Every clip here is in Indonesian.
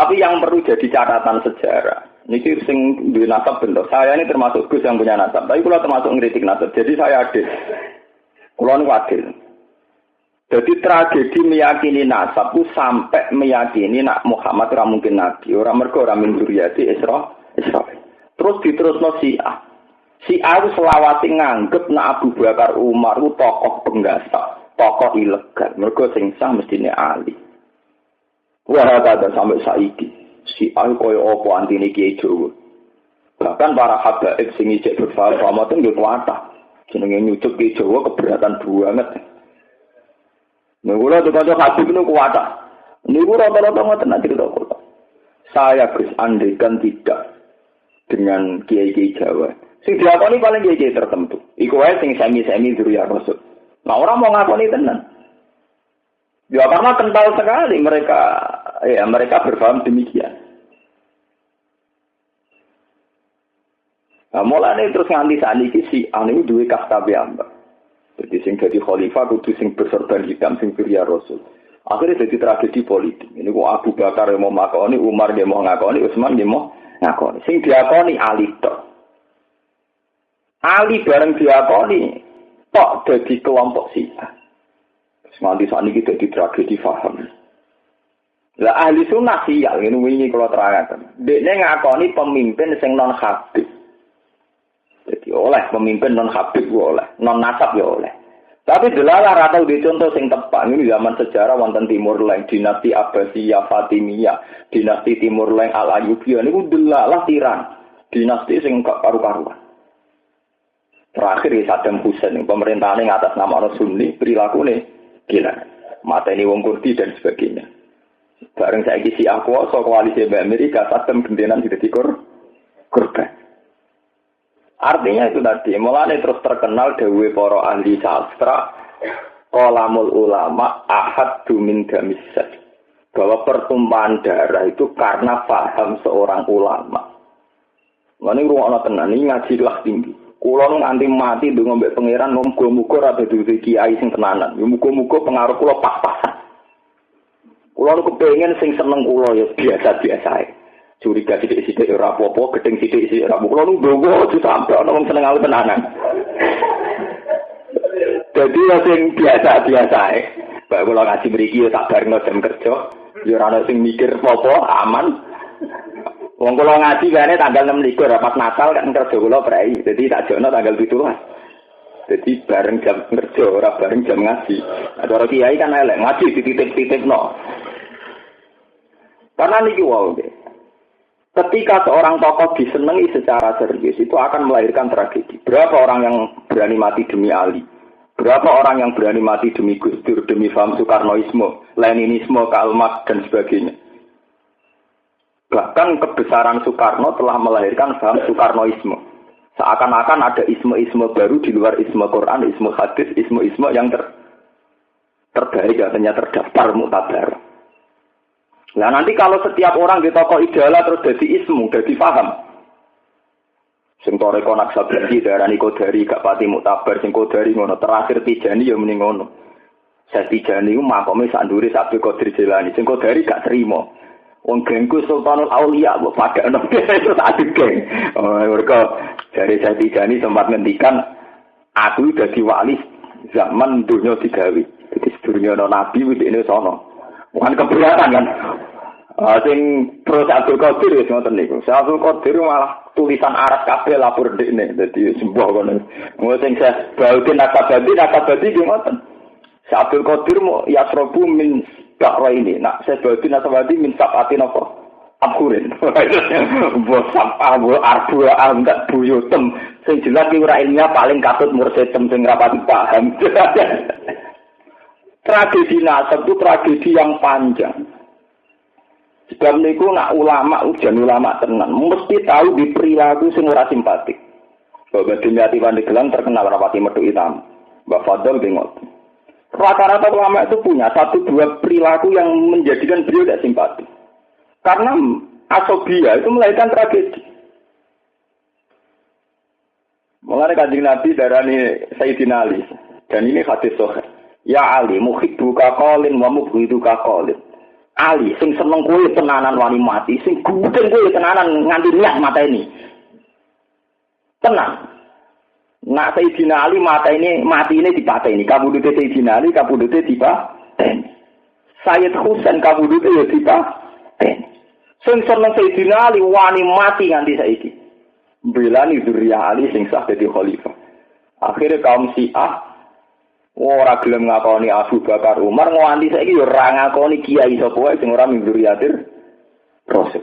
Tapi yang perlu jadi catatan sejarah. Ini sing duwe nasab bentuk. Saya ini termasuk Gus yang punya nasab. Tapi kalau termasuk ngeritik nasab. Jadi saya adil. Kalau ini adil. Jadi tragedi meyakini nasab sampai meyakini nak Muhammad ora mungkin nabi. Orang mergo ora min dzurriyyati Isra Israil. Terus diterusno Syiah. Syiah itu selawati nganggep nak Abu Bakar Umar itu tokoh penggasak, tokoh ilegal. Mergo sing sah mestine Ali. Wah, ada sampai saiki. Si Al koyo opo antine Kiai Jawa. Bahkan para habaib sing ijek berfaham itu nggih kuatah. Jenenge nyucuk Kiai Jawa keberatan banget. Nah, kula tuh kanca habib niku kuatah. Niku rata-rata ngoten nak cerita kula. Saya Gus andekan tidak dengan kiai-kiai Jawa. Sing diakoni paling kiai-kiai tertentu. Iku wae sing semi-semi ya Rasul. Nah, orang mau ngakoni tenan. Ya karena kental sekali mereka ya mereka berpaham demikian. Nah, mulai terus nganti saat ini si anu dua kasta biamba. Jadi sing jadi khalifah kudu sing berserban hitam sing ya Rasul. Akhirnya jadi tragedi politik. Ini kok Abu Bakar yang mau ngakoni, Umar yang mau ngakoni, Utsman yang mau ngakoni. Sing diakoni Ali tok. Ali bareng diakoni tok jadi kelompok Syiah. Nganti saat ini kita di tragedi faham. Lah ahli sunnah sial ini wingi kalau terangkan. Dia ngakoni pemimpin sing non habib. Jadi oleh pemimpin non habib oleh, non nasab ya oleh. Tapi delalah rata di contoh sing tepat ini zaman sejarah wonten Timur Leng, dinasti Abbasiyah, Fatimiyah, dinasti Timur Leng Al Ayyubiyah ini delalah tiran, dinasti sing karu-karuan. Terakhir ya Saddam Hussein, pemerintahan yang atas nama orang Sunni, perilaku nih gila. Mata ini wong kurdi dan sebagainya. Bareng saya kisi aku, so koalisi Amerika, Saddam gentenan tidak dikur, kurban. Artinya itu tadi, mulai terus terkenal dewi poro ahli sastra, kolamul ulama ahad dumin gamisat. Bahwa pertumpahan darah itu karena paham seorang ulama. Ini ruang tenan, ini ngajilah tinggi. Kulo nganti mati ndonga mbek pangeran muga-muga ora dadi kiai sing tenanan. Ya muga-muga pengaruh kulo pas-pasan. Kulo nu kepengin sing seneng kulo ya biasa-biasa ae. Curiga sithik-sithik ora apa-apa, gedeng sithik-sithik ora apa. Kulo nu ndonga sampe ana wong seneng alu tenanan. Jadi ya sing biasa-biasa ae. Bae kulo ngaji mriki ya tak bareng jam kerja. Ya ora ana sing mikir apa aman. Wong kula ngaji kene tanggal 6 likur pas Natal kan kerja kula prei. Jadi tak jono tanggal 17. Jadi bareng jam kerja ora bareng jam ngaji. Ada orang kiai kan elek ngaji di titik-titik no. Karena niki wow. Ketika seorang tokoh disenangi secara serius itu akan melahirkan tragedi. Berapa orang yang berani mati demi Ali? Berapa orang yang berani mati demi Gus Dur, demi faham Soekarnoisme, Leninisme, Karl dan sebagainya? Bahkan kebesaran Soekarno telah melahirkan paham Soekarnoisme. Seakan-akan ada isme-isme baru di luar isme Quran, isme hadis, isme-isme yang ter terbaik katanya terdaftar mutabar. Nah nanti kalau setiap orang di toko idola terus jadi ismu, jadi paham. Sing toreko naksabandi darani kodari gak pati mutabar sing kodari ngono terakhir tijani ya mending ngono. Saya tijani ku makome sanduri sabtu kodir jelani sing kodari gak terima. Wong gengku Sultanul Aulia kok pada enak itu tak geng. Oh, mereka dari saya Tijani sempat ngendikan aku jadi wali zaman dunia digawe. Jadi dunia no nabi wis ini sono. Bukan keberatan kan. Uh, sing terus Abdul Qadir wis ngoten niku. Abdul Qadir malah tulisan Arab kabeh lapor dekne dadi sembuh kono. Ngono sing saya Baudin Akabadi Akabadi ki ngoten. Abdul Qadir mau yasrobu min bakra ini. Nak saya bagi nasabati min sabati nopo. Abhurin. Buat sampah, buat arbu, angkat buyutem. Sing jelas ki ilmiah paling katut mursetem sing rapati paham. tragedi nasab itu tragedi yang panjang. Sebab niku nak ulama ujian ulama tenan mesti tahu di perilaku ora simpatik. Bapak Dunyati Pandeglang terkenal rapati metu hitam. Mbak Fadl bingung. Rata-rata ulama itu punya satu dua perilaku yang menjadikan beliau tidak simpati. Karena asobia itu melahirkan tragedi. Mengenai kanjeng Nabi darani Sayyidina Ali. Dan ini hadis sohar. Ya Ali, muhibbu kakolin wa mubhidu kakolin. Ali sing seneng kowe tenanan wani mati, sing gudeng tenanan nganti niat mata ini. Tenang. Nak Sayyidina Ali mata ini mati ini dipateni. Kabudute Sayyidina Ali kabudute dipateni. Sayyid Husain kabudute ya dipateni. Sing seneng Sayyidina Ali wani mati nganti saiki. Belani zuriyah Ali sing sah dadi khalifah. Akhirnya kaum Syiah ora gelem ngakoni Abu Bakar Umar nganti saiki yo ora ngakoni kiai sapa wae sing ora min zuriyatir Rasul.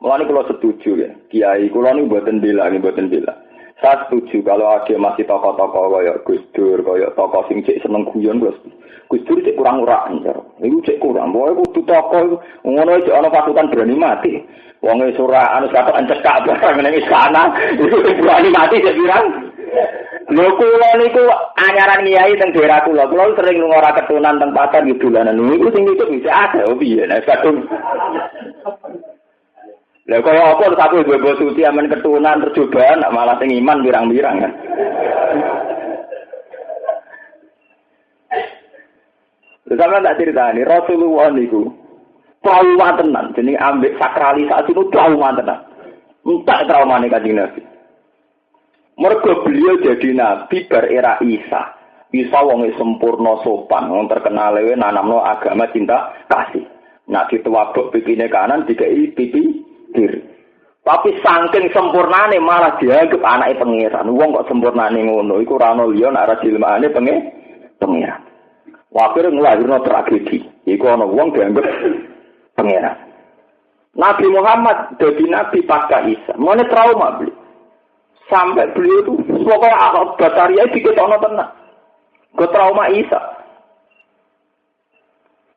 Mulane kula setuju ya, kiai kula niku mboten bela, mboten bela. Saya setuju kalau ada masih tokoh-tokoh kaya Gus Dur, kaya tokoh sing cek seneng guyon Gus. Gus Dur cek kurang ora anjar. Iku cek kurang. Pokoke kudu tokoh ngono cek ana pasukan berani mati. Wong e ora anu encekak barang ning sana. Iku berani mati cek pirang. Lho kula niku anyaran kiai teng daerah kula. Kula sering lunga ora ketunan teng pasar gitu dolanan. Niku sing itu bisa ada piye nek kadung Lah kaya apa terus aku ibu suci aman ketunan tercobaan malah sing iman birang-birang kan. Terus sama tak cerita ini, Rasulullah niku trauma tenan, jadi ambil sakralisasi itu trauma tenan. Entah trauma nih kajian Nabi. Mereka beliau jadi Nabi ber era Isa. Isa wong sempurna sopan, wong terkenal lewe nanamno agama cinta kasih. Nak ditewabuk pipine kanan, dikai pipi kiri. Tapi saking sempurnane malah dianggap anaknya pangeran. Wong kok sempurnane ngono, iku ora ono liya nek ora dilemane penge pangeran. Wakir nglahirno tragedi. Iku ana wong dianggap pangeran. Nabi Muhammad jadi nabi pasca Isa. Mana trauma beli. Sampai beliau itu pokoknya akal bataria diketono tenang. Ke trauma Isa.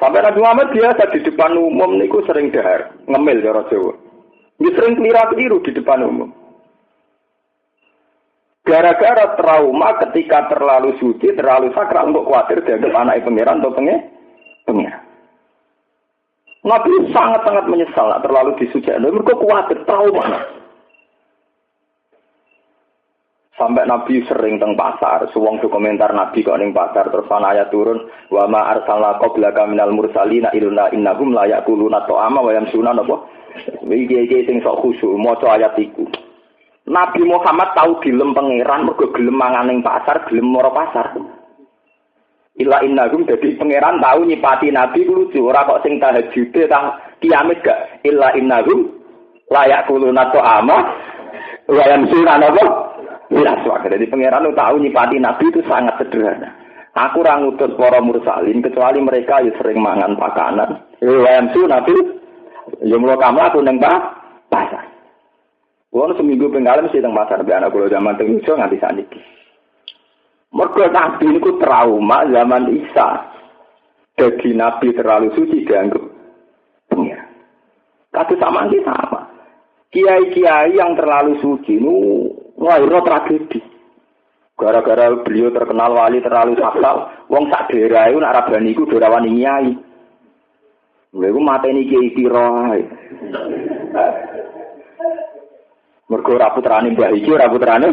Sampai Nabi Muhammad biasa di depan umum niku sering dahar, ngemil cara Jawa. Dia sering keliru di depan umum. Gara-gara trauma ketika terlalu suci, terlalu sakral untuk khawatir dianggap anak pangeran atau pengen pengeran. Nabi sangat-sangat menyesal terlalu disuci. Mereka khawatir trauma. Sampai Nabi sering teng pasar, suwong komentar Nabi kok ning pasar terus ana ayat turun wa ma arsalna qablaka minal mursalina illa innahum la yaquluna ta'ama wa yamsuna napa? Iki sing sok khusyuk maca ayat iku. Nabi Muhammad tahu dilem pangeran mergo gelem mangan ning pasar gelem moro pasar. Ila innahum dadi pangeran tahu nyipati Nabi ku lucu ora kok sing tahajud tah kiamat gak. Illa innahum layak kuluna ta'ama wa yamsuna napa Jelas wae. Jadi pangeran tahu nyipati nabi itu sangat sederhana. Aku ora ngutus para mursalin kecuali mereka ya sering mangan makanan. Wayam su nabi ya mulo kamu aku neng pasar. Kulo seminggu pengalaman mesti teng pasar be anak kulo zaman teng iso nganti saniki. Mergo nabi niku trauma zaman Isa. Jadi nabi terlalu suci dianggap pengira. Kata sama sama. Kiai-kiai yang terlalu suci nu Lahirnya tragedi. Gara-gara beliau terkenal wali terlalu sakral, wong sak daerah itu nak rabani iku nyai. Lha iku mateni kiai pira ae. Mergo ora putrane Mbah iki, ora putrane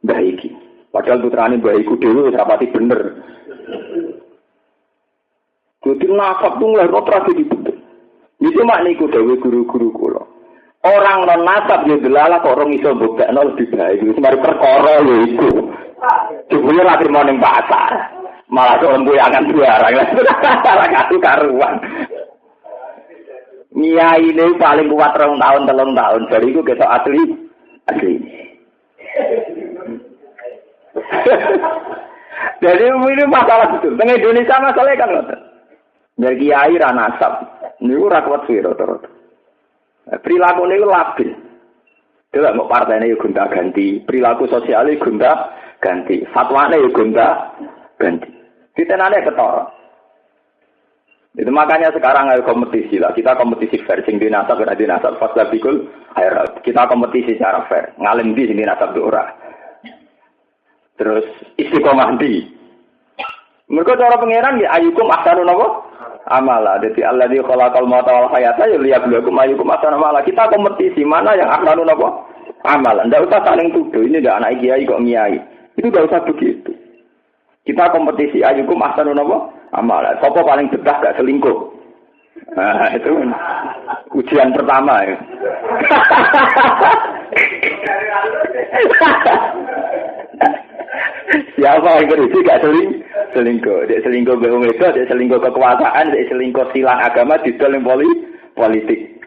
Mbah iki. Padahal putrane Mbah iku dhewe wis rapati bener. Jadi nasab tuh ngelahirno tragedi betul. Itu mak niku dewe guru-guru kula. Orang non nasab ya delalah kok orang iso nol lebih baik. Itu mari perkara ya iku. Jebule ra trimo pasar. Malah kok embu akan barang. Ora karu karuan. Nia ini paling kuat rong tahun telung tahun. Jadi itu kita asli asli. Jadi ini masalah betul. Tengah Indonesia masalahnya kan. Jadi kiai ranasab. Ini rakwat sih rata-rata. Perilaku ini labil. Tidak mau partai ini gonta ganti. Perilaku sosial ini gonta ganti. Fatwa ini gonta ganti. Kita nanya ketor. Itu makanya sekarang ada kompetisi lah. Kita kompetisi fair. Sing dinasab, kena dinasab. Pas labikul, kita kompetisi secara fair. Ngalim di sini nasab ora. Terus istiqomah di. Mereka cara pangeran ya ayukum ahsanu napa? amala. dadi Allah di kolakal mata wal hayata ya lihat beliau kumayu kumasan amala. Kita kompetisi mana yang akan apa? Amala. ndak usah saling tuduh. Ini ndak anak kiai kok miai. Itu tidak usah begitu. Kita kompetisi ayukum ahsanun apa? Amala. sapa paling betah gak selingkuh. Nah, itu kan ujian pertama ya. ya Siapa yang berisi gak selingkuh? selingkuh, Dia selingkuh BU itu, dia selingkuh kekuasaan, dia selingkuh silang agama, didol politik.